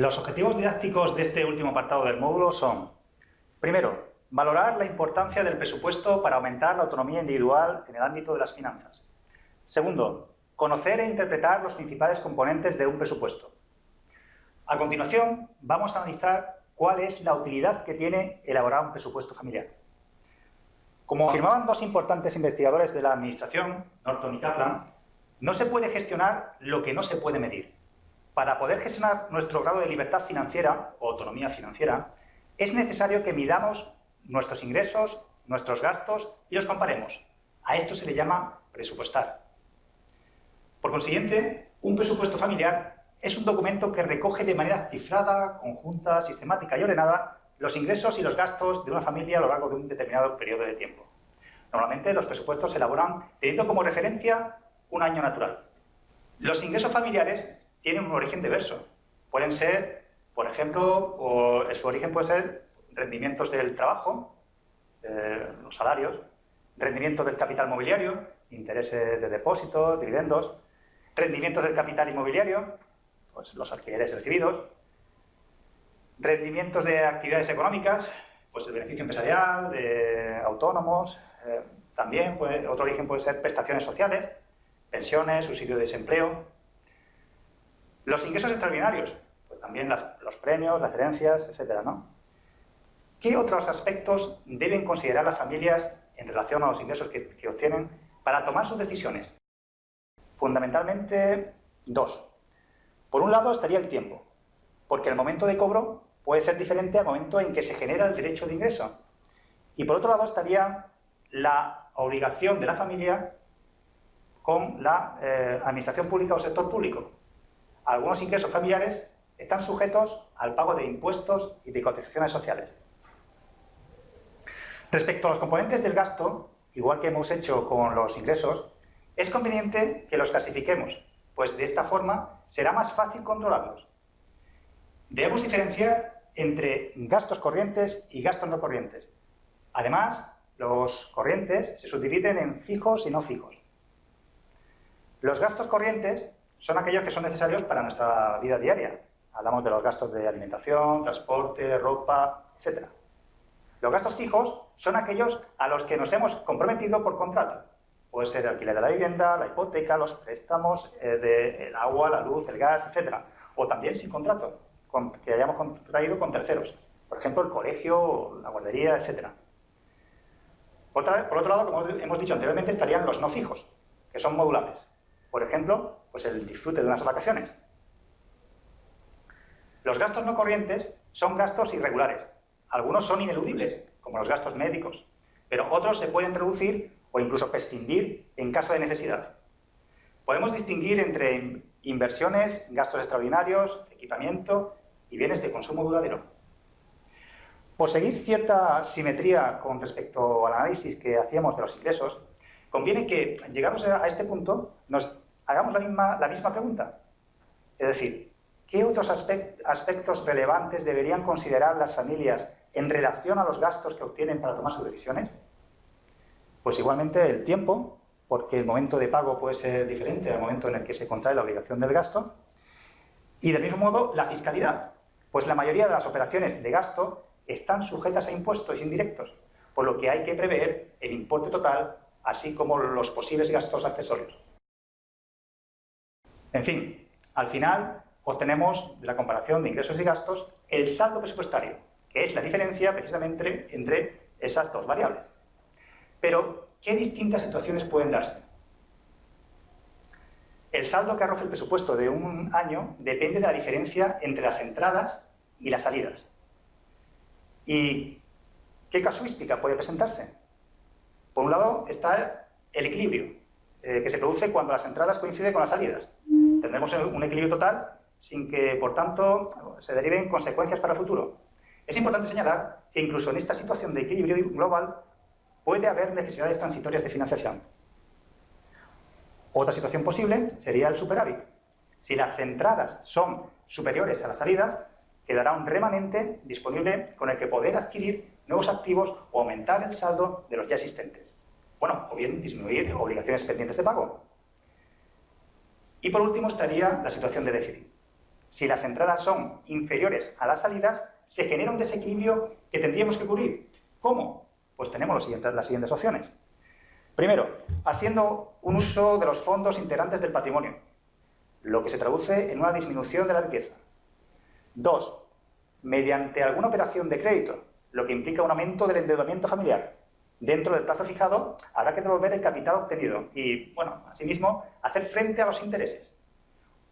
Los objetivos didácticos de este último apartado del módulo son, primero, valorar la importancia del presupuesto para aumentar la autonomía individual en el ámbito de las finanzas. Segundo, conocer e interpretar los principales componentes de un presupuesto. A continuación, vamos a analizar cuál es la utilidad que tiene elaborar un presupuesto familiar. Como afirmaban dos importantes investigadores de la Administración, Norton y Kaplan, no se puede gestionar lo que no se puede medir. Para poder gestionar nuestro grado de libertad financiera o autonomía financiera, es necesario que midamos nuestros ingresos, nuestros gastos y los comparemos. A esto se le llama presupuestar. Por consiguiente, un presupuesto familiar es un documento que recoge de manera cifrada, conjunta, sistemática y ordenada los ingresos y los gastos de una familia a lo largo de un determinado periodo de tiempo. Normalmente los presupuestos se elaboran teniendo como referencia un año natural. Los ingresos familiares tienen un origen diverso. Pueden ser, por ejemplo, su origen puede ser rendimientos del trabajo, eh, los salarios, rendimientos del capital mobiliario, intereses de depósitos, dividendos, rendimientos del capital inmobiliario, pues los alquileres recibidos, rendimientos de actividades económicas, pues el beneficio empresarial, de autónomos, eh, también otro origen puede ser prestaciones sociales, pensiones, subsidio de desempleo. Los ingresos extraordinarios, pues también los premios, las herencias, etcétera, ¿no? ¿Qué otros aspectos deben considerar las familias en relación a los ingresos que, obtienen para tomar sus decisiones? Fundamentalmente, dos. Por un lado estaría el tiempo, porque el momento de cobro puede ser diferente al momento en que se genera el derecho de ingreso. Y por otro lado estaría la obligación de la familia con la eh, administración pública o sector público. Algunos ingresos familiares están sujetos al pago de impuestos y de cotizaciones sociales. Respecto a los componentes del gasto, igual que hemos hecho con los ingresos, es conveniente que los clasifiquemos, pues de esta forma será más fácil controlarlos. Debemos diferenciar entre gastos corrientes y gastos no corrientes. Además, los corrientes se subdividen en fijos y no fijos. Los gastos corrientes son aquellos que son necesarios para nuestra vida diaria. Hablamos de los gastos de alimentación, transporte, ropa, etc. Los gastos fijos son aquellos a los que nos hemos comprometido por contrato. Puede ser el alquiler de la vivienda, la hipoteca, los préstamos eh, del agua, la luz, el gas, etc. O también sin contrato, que hayamos contraído con terceros. Por ejemplo, el colegio, la guardería, etc por otro lado, como hemos dicho anteriormente, estarían los no fijos, que son modulables. Por ejemplo, pues el disfrute de unas vacaciones. Los gastos no corrientes son gastos irregulares. Algunos son ineludibles, como los gastos médicos, pero otros se pueden reducir o incluso prescindir en caso de necesidad. Podemos distinguir entre inversiones, gastos extraordinarios, equipamiento y bienes de consumo duradero. Por seguir cierta simetría con respecto al análisis que hacíamos de los ingresos, conviene que, llegados a este punto, nos hagamos la misma, la misma pregunta. Es decir, ¿qué otros aspectos relevantes deberían considerar las familias en relación a los gastos que obtienen para tomar sus decisiones? Pues igualmente el tiempo, porque el momento de pago puede ser diferente al momento en el que se contrae la obligación del gasto, y del mismo modo la fiscalidad, pues la mayoría de las operaciones de gasto están sujetas a impuestos indirectos, por lo que hay que prever el importe total, así como los posibles gastos accesorios. En fin, al final obtenemos de la comparación de ingresos y gastos el saldo presupuestario, que es la diferencia precisamente entre esas dos variables. Pero, ¿qué distintas situaciones pueden darse? El saldo que arroja el presupuesto de un año depende de la diferencia entre las entradas y las salidas. ¿Y qué casuística puede presentarse? Por un lado está el equilibrio, eh, que se produce cuando las entradas coinciden con las salidas. Tendremos un equilibrio total sin que, por tanto, se deriven consecuencias para el futuro. Es importante señalar que incluso en esta situación de equilibrio global puede haber necesidades transitorias de financiación. Otra situación posible sería el superávit. Si las entradas son superiores a las salidas, quedará un remanente disponible con el que poder adquirir nuevos activos o aumentar el saldo de los ya existentes. Bueno, o bien disminuir obligaciones pendientes de pago. Y por último estaría la situación de déficit. Si las entradas son inferiores a las salidas, se genera un desequilibrio que tendríamos que cubrir. ¿Cómo? Pues tenemos las siguientes opciones. Primero, haciendo un uso de los fondos integrantes del patrimonio, lo que se traduce en una disminución de la riqueza. Dos, mediante alguna operación de crédito, lo que implica un aumento del endeudamiento familiar. Dentro del plazo fijado habrá que devolver el capital obtenido y, bueno, asimismo, hacer frente a los intereses.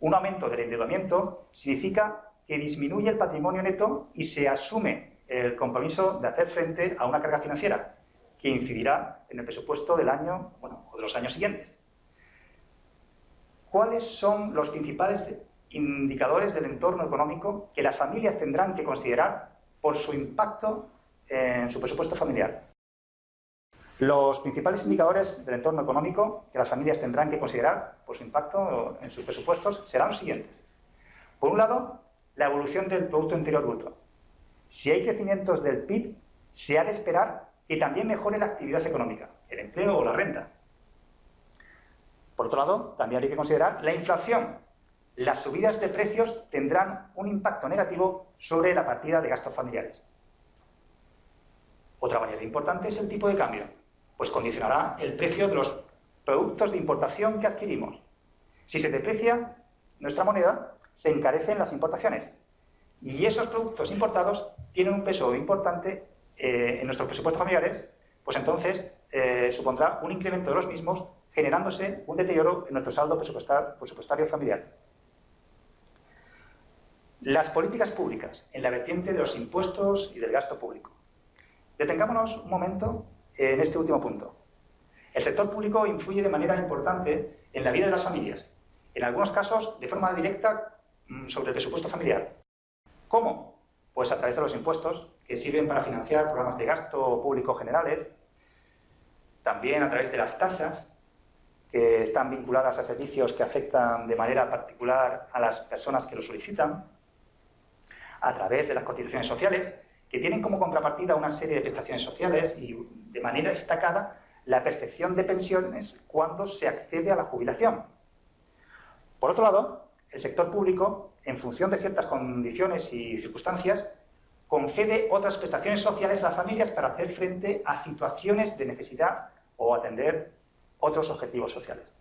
Un aumento del endeudamiento significa que disminuye el patrimonio neto y se asume el compromiso de hacer frente a una carga financiera, que incidirá en el presupuesto del año, bueno, o de los años siguientes. ¿Cuáles son los principales indicadores del entorno económico que las familias tendrán que considerar por su impacto en su presupuesto familiar? Los principales indicadores del entorno económico que las familias tendrán que considerar por su impacto en sus presupuestos serán los siguientes. Por un lado, la evolución del Producto Interior Bruto. Si hay crecimientos del PIB, se ha de esperar que también mejore la actividad económica, el empleo o la renta. Por otro lado, también hay que considerar la inflación. Las subidas de precios tendrán un impacto negativo sobre la partida de gastos familiares. Otra variable importante es el tipo de cambio, pues condicionará el precio de los productos de importación que adquirimos. Si se deprecia nuestra moneda, se encarecen las importaciones. Y esos productos importados tienen un peso importante eh, en nuestros presupuestos familiares, pues entonces eh, supondrá un incremento de los mismos, generándose un deterioro en nuestro saldo presupuestario familiar. Las políticas públicas en la vertiente de los impuestos y del gasto público. Detengámonos un momento en este último punto. El sector público influye de manera importante en la vida de las familias, en algunos casos de forma directa mm, sobre el presupuesto familiar. ¿Cómo? Pues a través de los impuestos, que sirven para financiar programas de gasto público generales, también a través de las tasas, que están vinculadas a servicios que afectan de manera particular a las personas que lo solicitan, a través de las cotizaciones sociales, que tienen como contrapartida una serie de prestaciones sociales y, de manera destacada, la percepción de pensiones cuando se accede a la jubilación. Por otro lado, el sector público, en función de ciertas condiciones y circunstancias, concede otras prestaciones sociales a las familias para hacer frente a situaciones de necesidad o atender otros objetivos sociales.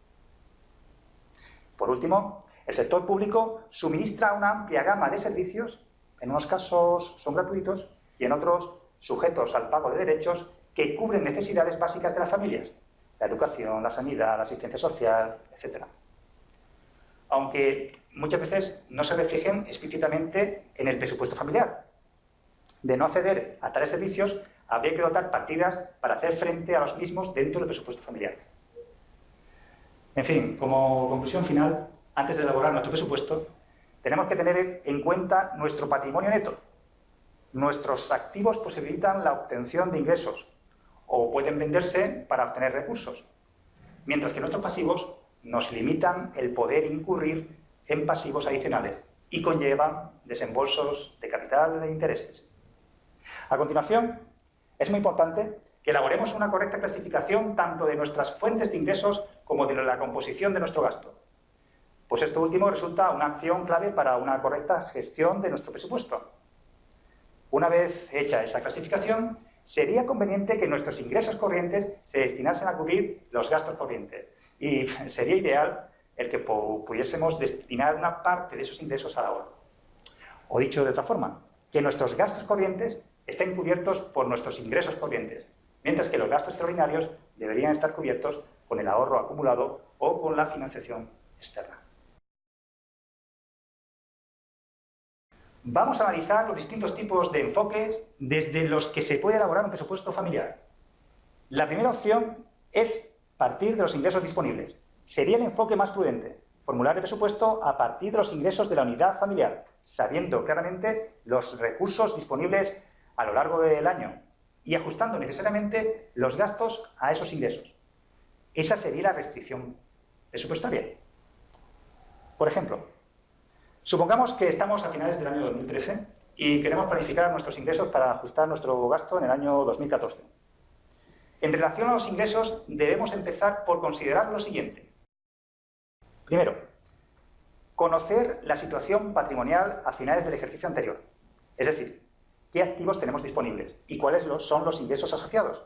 Por último, el sector público suministra una amplia gama de servicios, en unos casos son gratuitos y en otros sujetos al pago de derechos que cubren necesidades básicas de las familias, la educación, la sanidad, la asistencia social, etc. Aunque muchas veces no se reflejen explícitamente en el presupuesto familiar, de no acceder a tales servicios, habría que dotar partidas para hacer frente a los mismos dentro del presupuesto familiar. En fin, como conclusión final, antes de elaborar nuestro presupuesto, tenemos que tener en cuenta nuestro patrimonio neto. Nuestros activos posibilitan la obtención de ingresos o pueden venderse para obtener recursos, mientras que nuestros pasivos nos limitan el poder incurrir en pasivos adicionales y conllevan desembolsos de capital e intereses. A continuación, es muy importante que elaboremos una correcta clasificación tanto de nuestras fuentes de ingresos como de la composición de nuestro gasto. Pues esto último resulta una acción clave para una correcta gestión de nuestro presupuesto. Una vez hecha esa clasificación, sería conveniente que nuestros ingresos corrientes se destinasen a cubrir los gastos corrientes. Y sería ideal el que pudiésemos destinar una parte de esos ingresos al ahorro. O dicho de otra forma, que nuestros gastos corrientes estén cubiertos por nuestros ingresos corrientes, mientras que los gastos extraordinarios deberían estar cubiertos con el ahorro acumulado o con la financiación externa. Vamos a analizar los distintos tipos de enfoques desde los que se puede elaborar un presupuesto familiar. La primera opción es partir de los ingresos disponibles. Sería el enfoque más prudente, formular el presupuesto a partir de los ingresos de la unidad familiar, sabiendo claramente los recursos disponibles a lo largo del año y ajustando necesariamente los gastos a esos ingresos. Esa sería la restricción presupuestaria. Por ejemplo, supongamos que estamos a finales del año 2013 y queremos planificar nuestros ingresos para ajustar nuestro gasto en el año 2014. En relación a los ingresos, debemos empezar por considerar lo siguiente. Primero, conocer la situación patrimonial a finales del ejercicio anterior. Es decir, qué activos tenemos disponibles y cuáles son los ingresos asociados.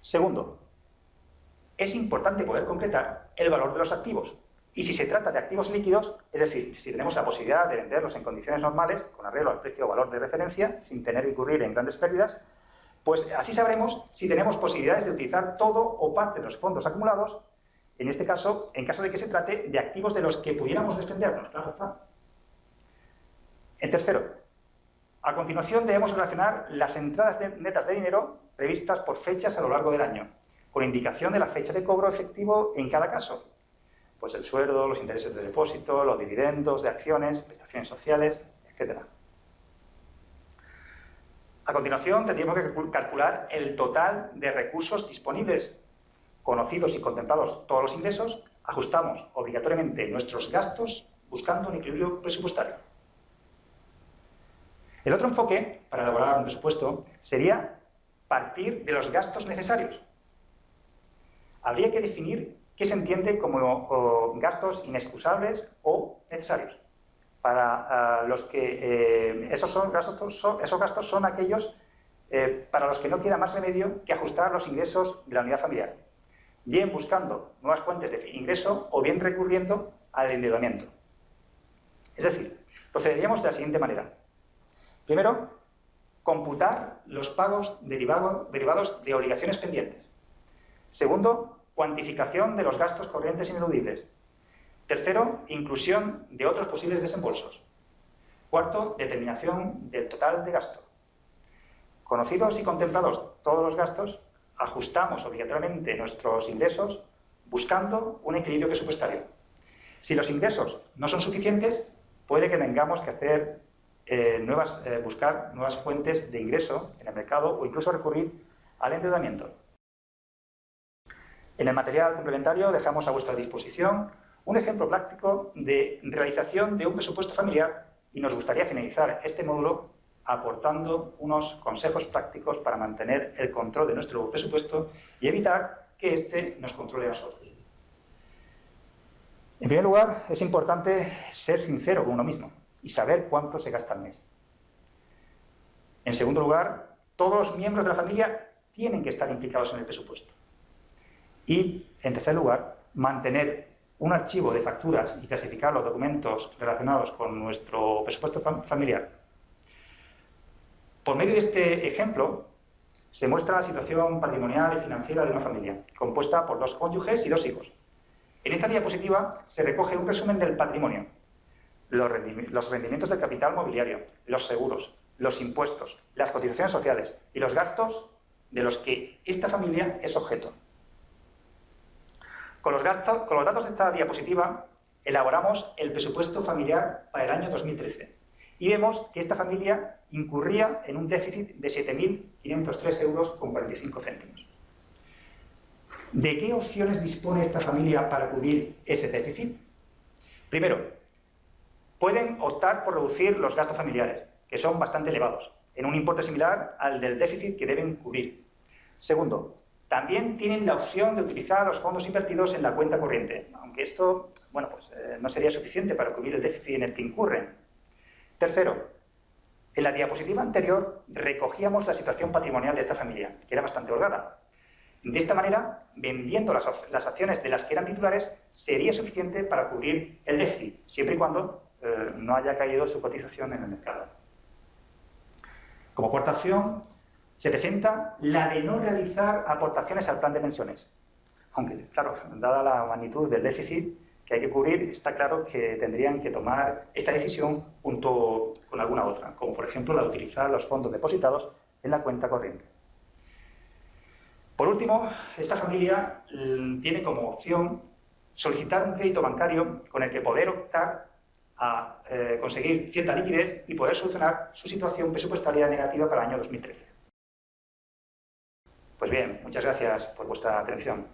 Segundo, es importante poder concretar el valor de los activos. Y si se trata de activos líquidos, es decir, si tenemos la posibilidad de venderlos en condiciones normales, con arreglo al precio o valor de referencia, sin tener que incurrir en grandes pérdidas, pues así sabremos si tenemos posibilidades de utilizar todo o parte de los fondos acumulados, en este caso, en caso de que se trate de activos de los que pudiéramos desprendernos, claro está. En tercero, a continuación debemos relacionar las entradas netas de dinero previstas por fechas a lo largo del año, con indicación de la fecha de cobro efectivo en cada caso. Pues el sueldo, los intereses de depósito, los dividendos de acciones, prestaciones sociales, etc. A continuación tendríamos que calcular el total de recursos disponibles, conocidos y contemplados todos los ingresos, ajustamos obligatoriamente nuestros gastos buscando un equilibrio presupuestario. El otro enfoque para elaborar un presupuesto sería partir de los gastos necesarios. Habría que definir qué se entiende como gastos inexcusables o necesarios. Para ah, los que eh, esos, son gastos, son, esos gastos son aquellos eh, para los que no queda más remedio que ajustar los ingresos de la unidad familiar, bien buscando nuevas fuentes de ingreso o bien recurriendo al endeudamiento. Es decir, procederíamos de la siguiente manera. Primero, computar los pagos derivados de obligaciones pendientes. Segundo, cuantificación de los gastos corrientes ineludibles. Tercero, inclusión de otros posibles desembolsos. Cuarto, determinación del total de gasto. Conocidos y contemplados todos los gastos, ajustamos obligatoriamente nuestros ingresos buscando un equilibrio presupuestario. Si los ingresos no son suficientes, puede que tengamos que hacer eh, nuevas, eh, buscar nuevas fuentes de ingreso en el mercado o incluso recurrir al endeudamiento. En el material complementario dejamos a vuestra disposición un ejemplo práctico de realización de un presupuesto familiar y nos gustaría finalizar este módulo aportando unos consejos prácticos para mantener el control de nuestro presupuesto y evitar que éste nos controle a nosotros. En primer lugar, es importante ser sincero con uno mismo y saber cuánto se gasta al mes. En segundo lugar, todos los miembros de la familia tienen que estar implicados en el presupuesto. Y, en tercer lugar, mantener un archivo de facturas y clasificar los documentos relacionados con nuestro presupuesto familiar. Por medio de este ejemplo, se muestra la situación patrimonial y financiera de una familia, compuesta por dos cónyuges y dos hijos. En esta diapositiva se recoge un resumen del patrimonio, los rendimientos del capital mobiliario, los seguros, los impuestos, las cotizaciones sociales y los gastos de los que esta familia es objeto. Con los, datos de esta diapositiva elaboramos el presupuesto familiar para el año 2013 y vemos que esta familia incurría en un déficit de 7.503 euros con 45 céntimos. ¿De qué opciones dispone esta familia para cubrir ese déficit? Primero, pueden optar por reducir los gastos familiares, que son bastante elevados, en un importe similar al del déficit que deben cubrir. Segundo, también tienen la opción de utilizar los fondos invertidos en la cuenta corriente, aunque esto bueno, pues, eh, no sería suficiente para cubrir el déficit en el que incurren. Tercero, en la diapositiva anterior recogíamos la situación patrimonial de esta familia, que era bastante holgada. De esta manera, vendiendo las, acciones de las que eran titulares, sería suficiente para cubrir el déficit, siempre y cuando eh, no haya caído su cotización en el mercado. Como cuarta opción, se presenta la de no realizar aportaciones al plan de pensiones. Aunque, claro, dada la magnitud del déficit que hay que cubrir, está claro que tendrían que tomar esta decisión junto con alguna otra, como por ejemplo la de utilizar los fondos depositados en la cuenta corriente. Por último, esta familia mm, tiene como opción solicitar un crédito bancario con el que poder optar a eh, conseguir cierta liquidez y poder solucionar su situación presupuestaria negativa para el año 2013. Pues bien, muchas gracias por vuestra atención.